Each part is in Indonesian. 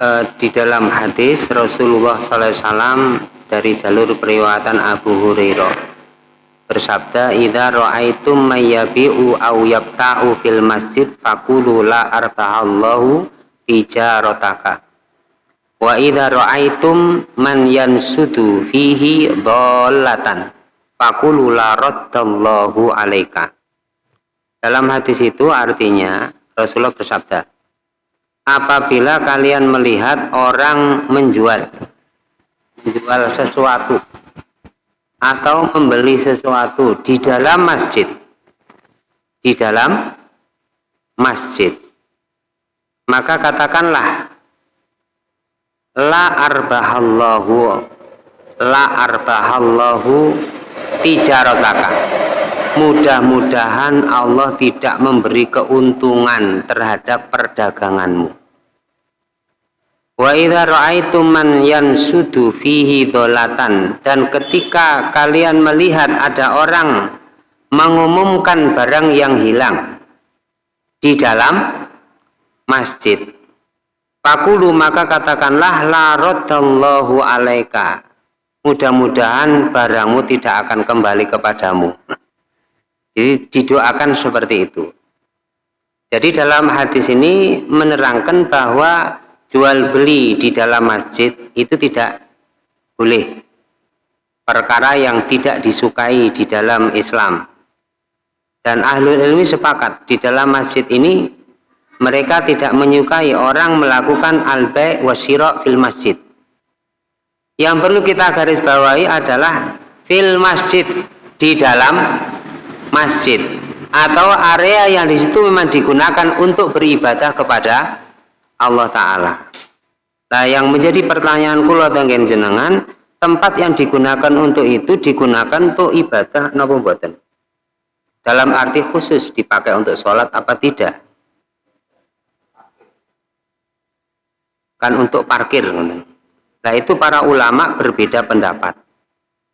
uh, di dalam hadis Rasulullah SAW dari jalur periwatan Abu Hurairah. Bersabda idza ra'aitum mayyabi'u aw yabta'u fil masjid faqulu la artahallahu tijarataka wa idza ra'aitum man yansudu fihi dhallatan faqulu la raddallahu alaika. Dalam hadis itu artinya Rasulullah bersabda apabila kalian melihat orang menjual menjual sesuatu atau membeli sesuatu di dalam masjid di dalam masjid maka katakanlah la arbahallahu la arbahallahu tijarataka mudah-mudahan Allah tidak memberi keuntungan terhadap perdaganganmu. Wa man yansudu fihi dolatan dan ketika kalian melihat ada orang mengumumkan barang yang hilang di dalam masjid Pakulu maka katakanlah la alaika. Mudah-mudahan barangmu tidak akan kembali kepadamu jadi didoakan seperti itu. Jadi dalam hadis ini menerangkan bahwa jual beli di dalam masjid itu tidak boleh. Perkara yang tidak disukai di dalam Islam. Dan ahli ilmi sepakat di dalam masjid ini mereka tidak menyukai orang melakukan al-bai' fil masjid. Yang perlu kita garis bawahi adalah fil masjid di dalam masjid atau area yang di situ memang digunakan untuk beribadah kepada Allah Ta'ala. Nah, yang menjadi pertanyaan kula tengen jenengan, tempat yang digunakan untuk itu digunakan untuk ibadah napa mboten? Dalam arti khusus dipakai untuk sholat apa tidak? Kan untuk parkir. Nah, itu para ulama berbeda pendapat.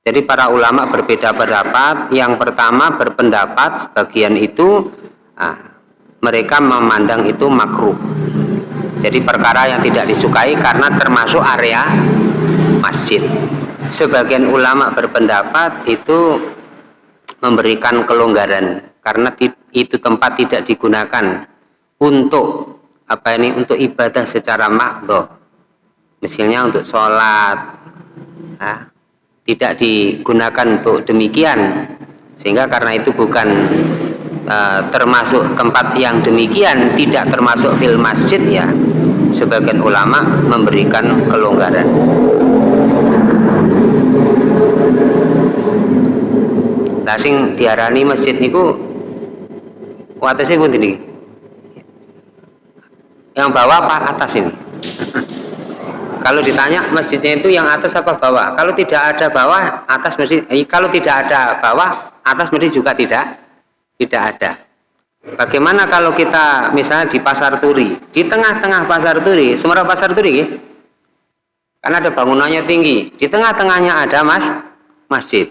Jadi para ulama berbeda pendapat. Yang pertama berpendapat sebagian itu nah, mereka memandang itu makruh. Jadi perkara yang tidak disukai karena termasuk area masjid. Sebagian ulama berpendapat itu memberikan kelonggaran karena itu tempat tidak digunakan untuk apa ini untuk ibadah secara makdo misalnya untuk sholat nah, tidak digunakan untuk demikian. Sehingga karena itu bukan uh, termasuk tempat yang demikian tidak termasuk fil masjid ya sebagian ulama memberikan kelonggaran. Lah sing diarani masjid niku watese pun ini yang bawah apa atas ini kalau ditanya masjidnya itu yang atas apa bawah? Kalau tidak ada bawah, atas masjid. Eh, kalau tidak ada bawah, atas masjid juga tidak tidak ada. Bagaimana kalau kita misalnya di pasar turi, di tengah-tengah pasar turi, semua pasar turi, karena ada bangunannya tinggi, di tengah-tengahnya ada mas masjid,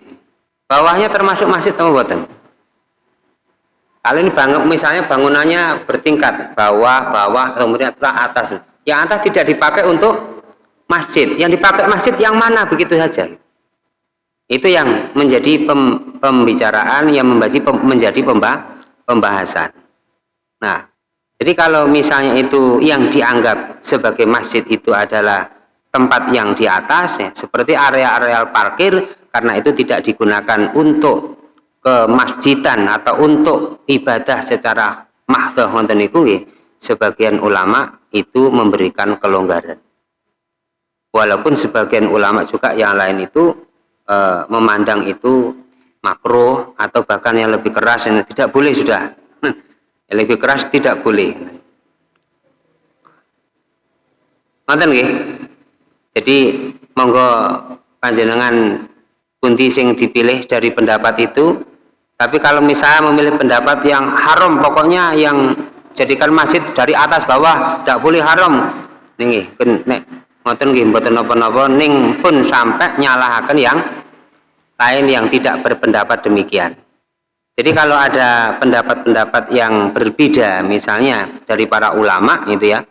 bawahnya termasuk masjid atau buatan? Kalau ini bangun, misalnya bangunannya bertingkat, bawah, bawah, kemudian atas. Yang atas tidak dipakai untuk masjid. Yang dipakai masjid yang mana? Begitu saja. Itu yang menjadi pem, pembicaraan yang menjadi pem, menjadi pemba, pembahasan. Nah jadi kalau misalnya itu yang dianggap sebagai masjid itu adalah tempat yang di atas ya, seperti area-area parkir karena itu tidak digunakan untuk kemasjidan atau untuk ibadah secara mahdoh wonten sebagian ulama itu memberikan kelonggaran walaupun sebagian ulama juga yang lain itu e, memandang itu makro atau bahkan yang lebih keras yang tidak boleh sudah. Yang lebih keras tidak boleh. Mantan nggih? Jadi monggo panjenengan kunti sing dipilih dari pendapat itu. Tapi kalau misalnya memilih pendapat yang haram pokoknya yang jadikan masjid dari atas bawah tidak boleh haram. Nih nek ngoten nggih mboten napa-napa ning pun sampai nyalahaken yang lain yang tidak berpendapat demikian. Jadi kalau ada pendapat-pendapat yang berbeda misalnya dari para ulama gitu ya.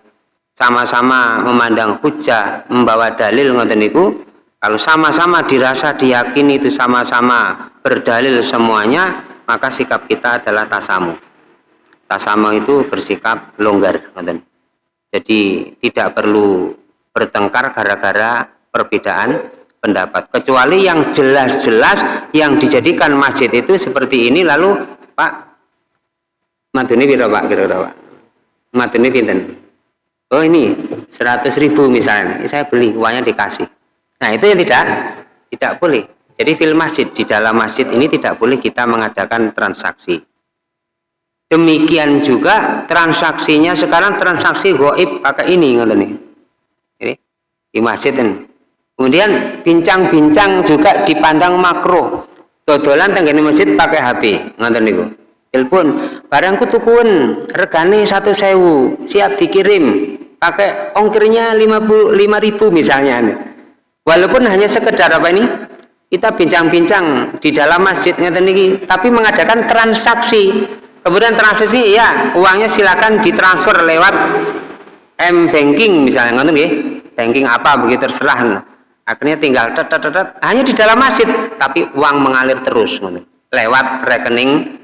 sama-sama memandang hujah membawa dalil ngoten niku kalau sama-sama dirasa diyakini itu sama-sama berdalil semuanya maka sikap kita adalah tasamu tasamu itu bersikap longgar ngoten jadi tidak perlu bertengkar gara-gara perbedaan pendapat. Kecuali yang jelas-jelas yang dijadikan masjid itu seperti ini lalu Pak Maduni piro Pak kira-kira Pak? Maduni pinten? Oh ini 100 ribu misalnya saya beli uangnya dikasih. Nah itu yang tidak tidak boleh. Jadi film masjid di dalam masjid ini tidak boleh kita mengadakan transaksi. Demikian juga transaksinya sekarang transaksi goib pakai ini nih. ini di masjid ini. Kemudian bincang-bincang juga dipandang makro dodolan tenggene masjid pakai HP ngoten niku. Telepon barangku tukun regane satu sewu siap dikirim. Pakai ongkirnya 55 ribu misalnya walaupun hanya sekedar apa ini kita bincang-bincang di dalam masjid ini tapi mengadakan transaksi. Kemudian transaksi ya uangnya silakan ditransfer lewat M banking misalnya ngerti nggih banking apa begitu terserah akhirnya tinggal tet, hanya di dalam masjid tapi uang mengalir terus lewat rekening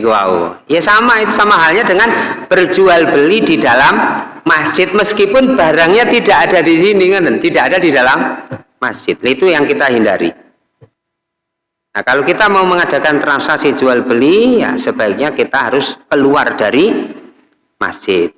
wow. Ya sama itu sama halnya dengan berjual beli di dalam masjid meskipun barangnya tidak ada di sini kan, tidak ada di dalam masjid. Itu yang kita hindari. Nah, kalau kita mau mengadakan transaksi jual beli, ya sebaiknya kita harus keluar dari masjid.